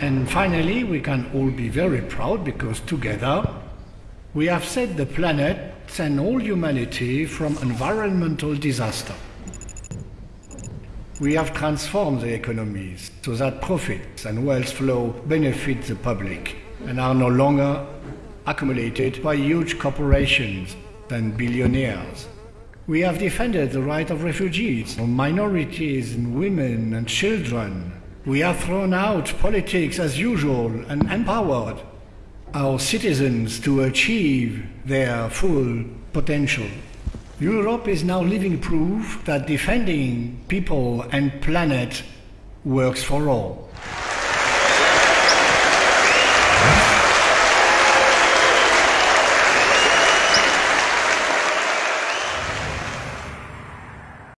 And finally, we can all be very proud because together we have saved the planet and all humanity from environmental disaster. We have transformed the economies so that profits and wealth flow benefit the public and are no longer accumulated by huge corporations and billionaires. We have defended the right of refugees, minorities and women and children. We have thrown out politics as usual and empowered our citizens to achieve their full potential. Europe is now living proof that defending people and planet works for all.